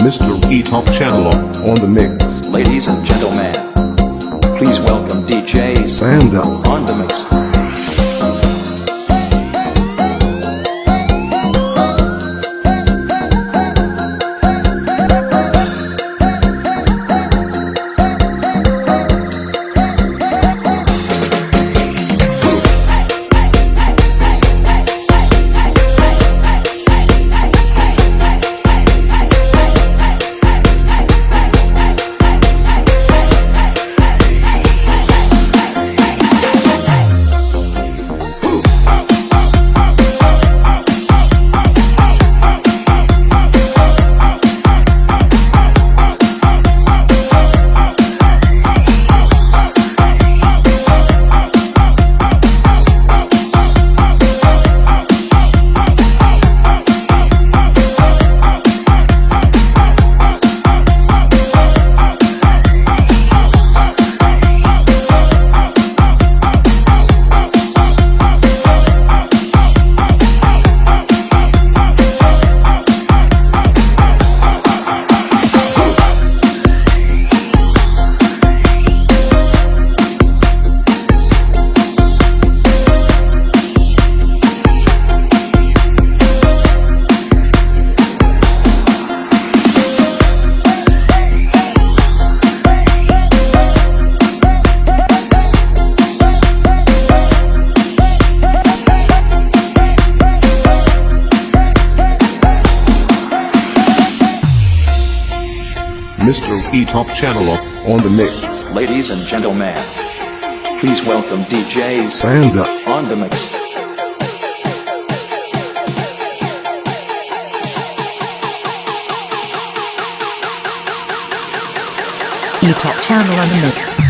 Mr. E-Top Channel on the mix. Ladies and gentlemen, please welcome DJ Sanda. on the mix. Mr. E-Top Channel on the mix. Ladies and gentlemen, please welcome DJ Sanda. on the mix. E-Top channel on the mix.